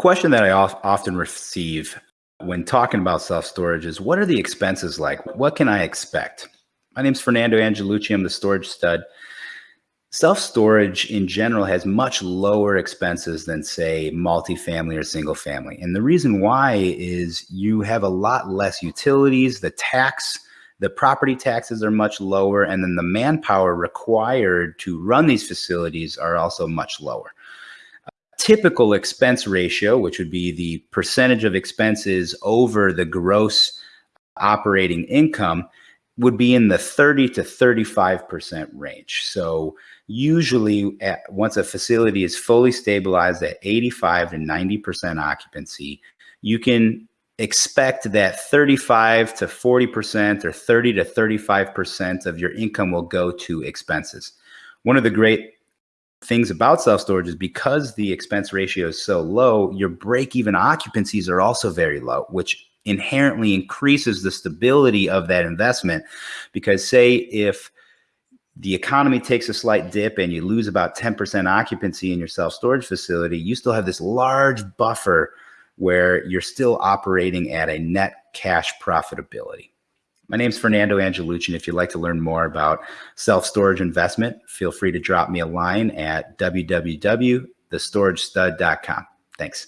question that I often receive when talking about self storage is what are the expenses like? What can I expect? My name is Fernando Angelucci. I'm the storage stud. Self storage in general has much lower expenses than, say, multifamily or single family. And the reason why is you have a lot less utilities, the tax, the property taxes are much lower, and then the manpower required to run these facilities are also much lower typical expense ratio, which would be the percentage of expenses over the gross operating income, would be in the 30 to 35% range. So usually at, once a facility is fully stabilized at 85 to 90% occupancy, you can expect that 35 to 40% or 30 to 35% of your income will go to expenses. One of the great things about self storage is because the expense ratio is so low, your break even occupancies are also very low, which inherently increases the stability of that investment. Because, say, if the economy takes a slight dip and you lose about 10% occupancy in your self storage facility, you still have this large buffer where you're still operating at a net cash profitability. My name is Fernando Angelucci, and if you'd like to learn more about self-storage investment, feel free to drop me a line at www.thestoragestud.com. Thanks.